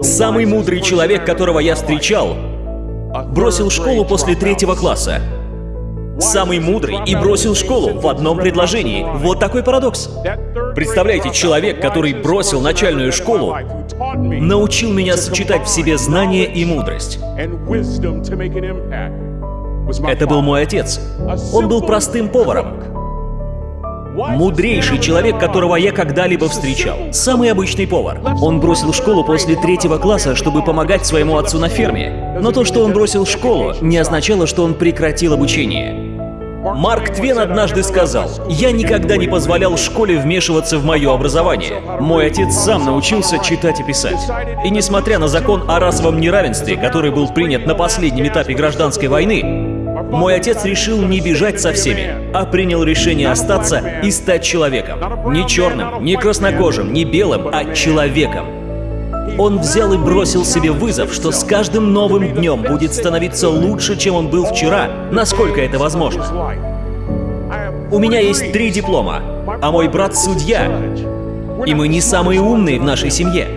Самый мудрый человек, которого я встречал, бросил школу после третьего класса. Самый мудрый и бросил школу в одном предложении. Вот такой парадокс. Представляете, человек, который бросил начальную школу, научил меня сочетать в себе знания и мудрость. Это был мой отец. Он был простым поваром. Мудрейший человек, которого я когда-либо встречал. Самый обычный повар. Он бросил школу после третьего класса, чтобы помогать своему отцу на ферме. Но то, что он бросил школу, не означало, что он прекратил обучение. Марк Твен однажды сказал, «Я никогда не позволял школе вмешиваться в мое образование. Мой отец сам научился читать и писать. И несмотря на закон о расовом неравенстве, который был принят на последнем этапе гражданской войны, мой отец решил не бежать со всеми, а принял решение остаться и стать человеком. Не черным, не краснокожим, не белым, а человеком. Он взял и бросил себе вызов, что с каждым новым днем будет становиться лучше, чем он был вчера, насколько это возможно. У меня есть три диплома, а мой брат судья. И мы не самые умные в нашей семье.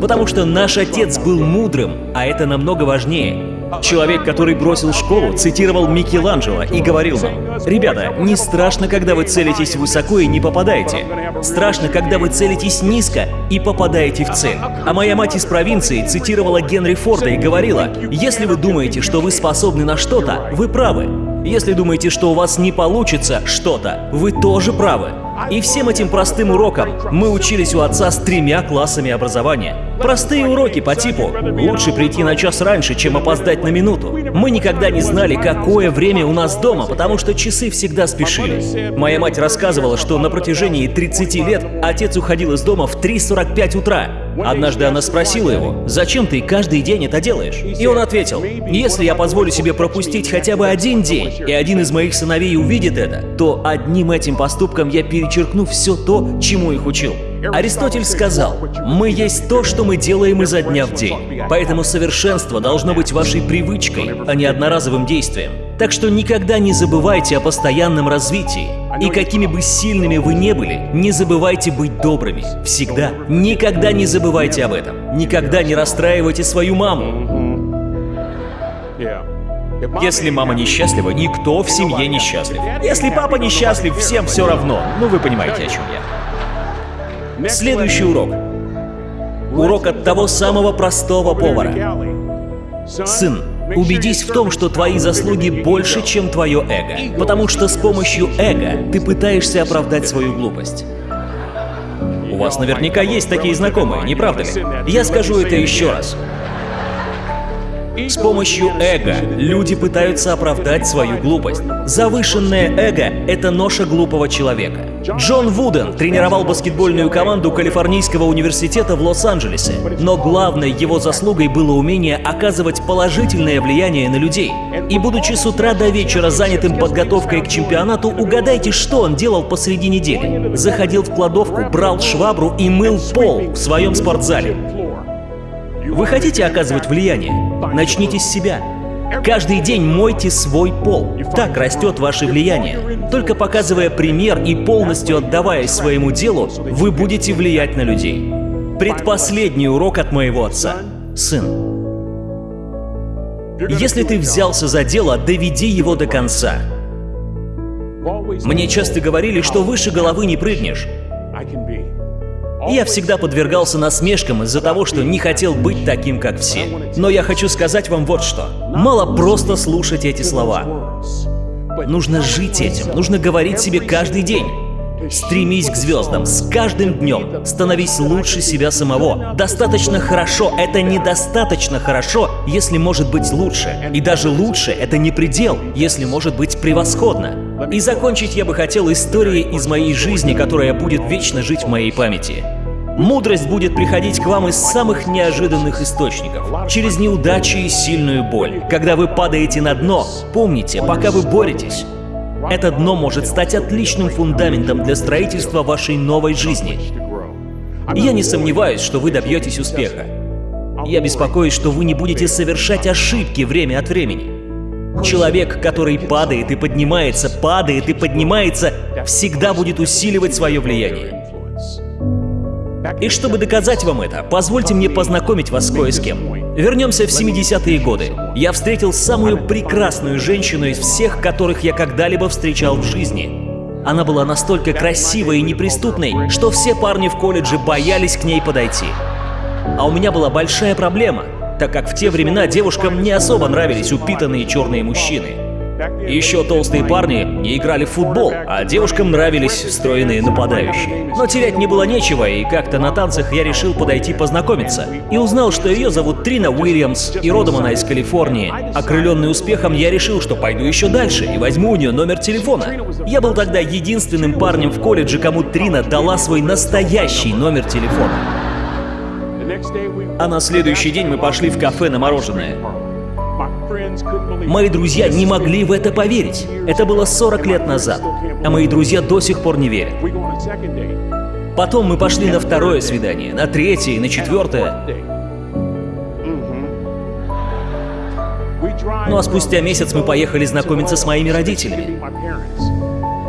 Потому что наш отец был мудрым, а это намного важнее. Человек, который бросил школу, цитировал Микеланджело и говорил нам, «Ребята, не страшно, когда вы целитесь высоко и не попадаете. Страшно, когда вы целитесь низко и попадаете в цель». А моя мать из провинции цитировала Генри Форда и говорила, «Если вы думаете, что вы способны на что-то, вы правы. Если думаете, что у вас не получится что-то, вы тоже правы. И всем этим простым урокам мы учились у отца с тремя классами образования. Простые уроки по типу «лучше прийти на час раньше, чем опоздать на минуту». Мы никогда не знали, какое время у нас дома, потому что часы всегда спешили. Моя мать рассказывала, что на протяжении 30 лет отец уходил из дома в 3.45 утра. Однажды она спросила его, «Зачем ты каждый день это делаешь?» И он ответил, «Если я позволю себе пропустить хотя бы один день, и один из моих сыновей увидит это, то одним этим поступком я перечеркну все то, чему их учил». Аристотель сказал, «Мы есть то, что мы делаем изо дня в день, поэтому совершенство должно быть вашей привычкой, а не одноразовым действием. Так что никогда не забывайте о постоянном развитии. И какими бы сильными вы не были, не забывайте быть добрыми. Всегда. Никогда не забывайте об этом. Никогда не расстраивайте свою маму. Если мама несчастлива, никто в семье несчастлив. Если папа несчастлив, всем все равно. Ну вы понимаете, о чем я. Следующий урок. Урок от того самого простого повара. Сын, убедись в том, что твои заслуги больше, чем твое эго. Потому что с помощью эго ты пытаешься оправдать свою глупость. У вас наверняка есть такие знакомые, не правда ли? Я скажу это еще раз. С помощью эго люди пытаются оправдать свою глупость. Завышенное эго — это ноша глупого человека. Джон Вуден тренировал баскетбольную команду Калифорнийского университета в Лос-Анджелесе, но главной его заслугой было умение оказывать положительное влияние на людей. И будучи с утра до вечера занятым подготовкой к чемпионату, угадайте, что он делал посреди недели. Заходил в кладовку, брал швабру и мыл пол в своем спортзале. Вы хотите оказывать влияние? Начните с себя. Каждый день мойте свой пол. Так растет ваше влияние. Только показывая пример и полностью отдаваясь своему делу, вы будете влиять на людей. Предпоследний урок от моего отца. Сын, если ты взялся за дело, доведи его до конца. Мне часто говорили, что выше головы не прыгнешь. Я всегда подвергался насмешкам из-за того, что не хотел быть таким, как все. Но я хочу сказать вам вот что. Мало просто слушать эти слова. Нужно жить этим, нужно говорить себе каждый день. Стремись к звездам с каждым днем, становись лучше себя самого. Достаточно хорошо — это недостаточно хорошо, если может быть лучше. И даже лучше — это не предел, если может быть превосходно. И закончить я бы хотел историей из моей жизни, которая будет вечно жить в моей памяти. Мудрость будет приходить к вам из самых неожиданных источников, через неудачи и сильную боль. Когда вы падаете на дно, помните, пока вы боретесь, это дно может стать отличным фундаментом для строительства вашей новой жизни. Я не сомневаюсь, что вы добьетесь успеха. Я беспокоюсь, что вы не будете совершать ошибки время от времени. Человек, который падает и поднимается, падает и поднимается, всегда будет усиливать свое влияние. И чтобы доказать вам это, позвольте мне познакомить вас с кое с кем. Вернемся в 70-е годы. Я встретил самую прекрасную женщину из всех, которых я когда-либо встречал в жизни. Она была настолько красивой и неприступной, что все парни в колледже боялись к ней подойти. А у меня была большая проблема, так как в те времена девушкам не особо нравились упитанные черные мужчины. Еще толстые парни не играли в футбол, а девушкам нравились стройные нападающие. Но терять не было нечего, и как-то на танцах я решил подойти познакомиться. И узнал, что ее зовут Трина Уильямс, и родом она из Калифорнии. Окрыленный успехом, я решил, что пойду еще дальше и возьму у нее номер телефона. Я был тогда единственным парнем в колледже, кому Трина дала свой настоящий номер телефона. А на следующий день мы пошли в кафе на мороженое. Мои друзья не могли в это поверить. Это было 40 лет назад, а мои друзья до сих пор не верят. Потом мы пошли на второе свидание, на третье на четвертое. Ну а спустя месяц мы поехали знакомиться с моими родителями.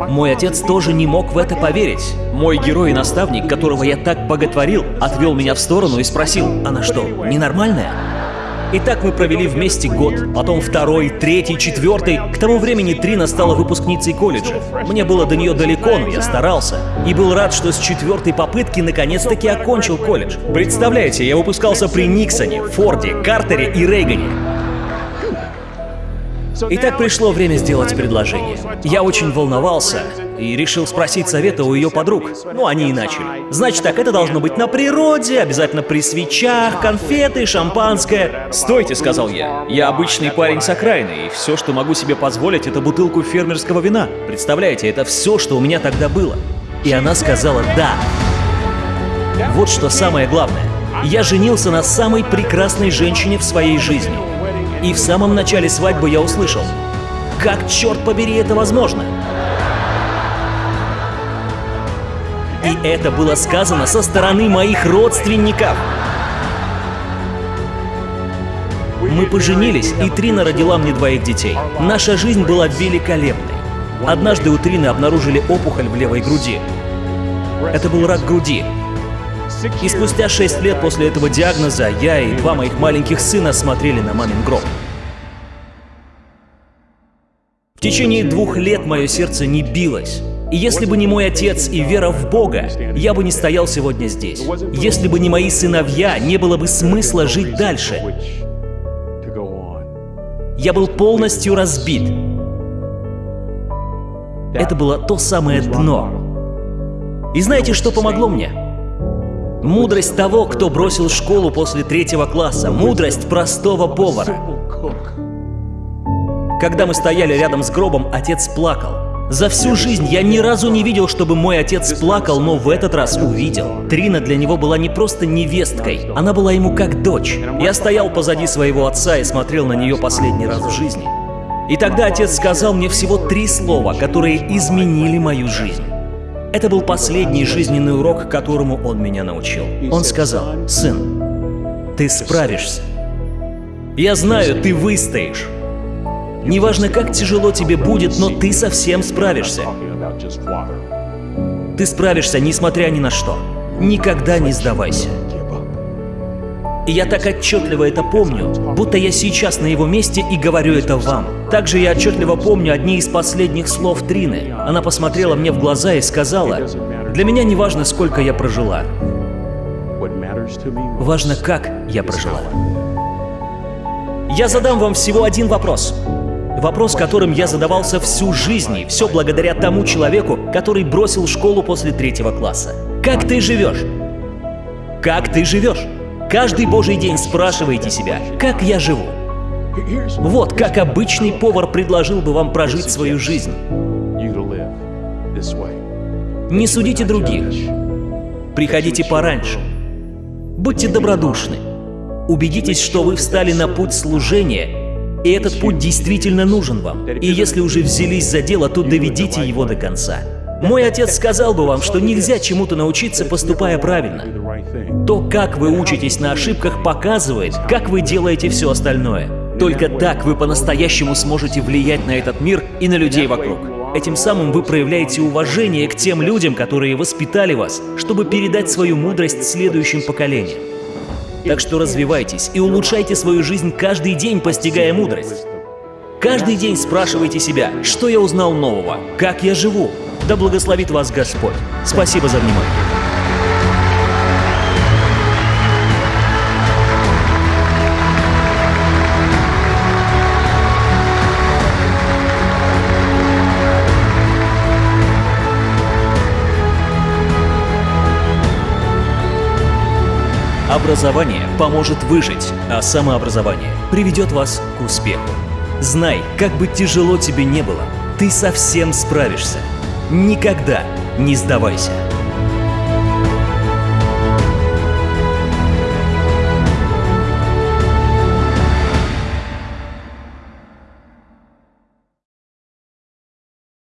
Мой отец тоже не мог в это поверить. Мой герой и наставник, которого я так боготворил, отвел меня в сторону и спросил, она что, ненормальная? И так мы провели вместе год, потом второй, третий, четвертый. К тому времени Трина стала выпускницей колледжа. Мне было до нее далеко, но я старался. И был рад, что с четвертой попытки наконец-таки окончил колледж. Представляете, я выпускался при Никсоне, Форде, Картере и Рейгане. Итак, пришло время сделать предложение. Я очень волновался и решил спросить совета у ее подруг. Ну, они и начали. Значит так, это должно быть на природе, обязательно при свечах, конфеты, шампанское. «Стойте», — сказал я. «Я обычный парень с окраины, и все, что могу себе позволить, это бутылку фермерского вина. Представляете, это все, что у меня тогда было». И она сказала «да». Вот что самое главное. Я женился на самой прекрасной женщине в своей жизни. И в самом начале свадьбы я услышал, как, черт побери, это возможно? Это было сказано со стороны моих родственников. Мы поженились, и Трина родила мне двоих детей. Наша жизнь была великолепной. Однажды у Трины обнаружили опухоль в левой груди. Это был рак груди, и спустя шесть лет после этого диагноза я и два моих маленьких сына смотрели на мамин гроб. В течение двух лет мое сердце не билось. И если бы не мой отец и вера в Бога, я бы не стоял сегодня здесь. Если бы не мои сыновья, не было бы смысла жить дальше. Я был полностью разбит. Это было то самое дно. И знаете, что помогло мне? Мудрость того, кто бросил школу после третьего класса. Мудрость простого повара. Когда мы стояли рядом с гробом, отец плакал. За всю жизнь я ни разу не видел, чтобы мой отец плакал, но в этот раз увидел. Трина для него была не просто невесткой, она была ему как дочь. Я стоял позади своего отца и смотрел на нее последний раз в жизни. И тогда отец сказал мне всего три слова, которые изменили мою жизнь. Это был последний жизненный урок, которому он меня научил. Он сказал, «Сын, ты справишься. Я знаю, ты выстоишь. Неважно, как тяжело тебе будет, но ты совсем справишься. Ты справишься, несмотря ни на что. Никогда не сдавайся. И я так отчетливо это помню, будто я сейчас на его месте и говорю это вам. Также я отчетливо помню одни из последних слов Трины. Она посмотрела мне в глаза и сказала, «Для меня не важно, сколько я прожила. Важно, как я прожила». Я задам вам всего один вопрос. Вопрос, которым я задавался всю жизнь, и все благодаря тому человеку, который бросил школу после третьего класса. Как ты живешь? Как ты живешь? Каждый божий день спрашивайте себя, как я живу? Вот как обычный повар предложил бы вам прожить свою жизнь. Не судите других. Приходите пораньше. Будьте добродушны. Убедитесь, что вы встали на путь служения, и этот путь действительно нужен вам. И если уже взялись за дело, то доведите его до конца. Мой отец сказал бы вам, что нельзя чему-то научиться, поступая правильно. То, как вы учитесь на ошибках, показывает, как вы делаете все остальное. Только так вы по-настоящему сможете влиять на этот мир и на людей вокруг. Этим самым вы проявляете уважение к тем людям, которые воспитали вас, чтобы передать свою мудрость следующим поколениям. Так что развивайтесь и улучшайте свою жизнь каждый день, постигая мудрость. Каждый день спрашивайте себя, что я узнал нового, как я живу. Да благословит вас Господь. Спасибо за внимание. Образование поможет выжить, а самообразование приведет вас к успеху. Знай, как бы тяжело тебе не было, ты совсем справишься. Никогда не сдавайся.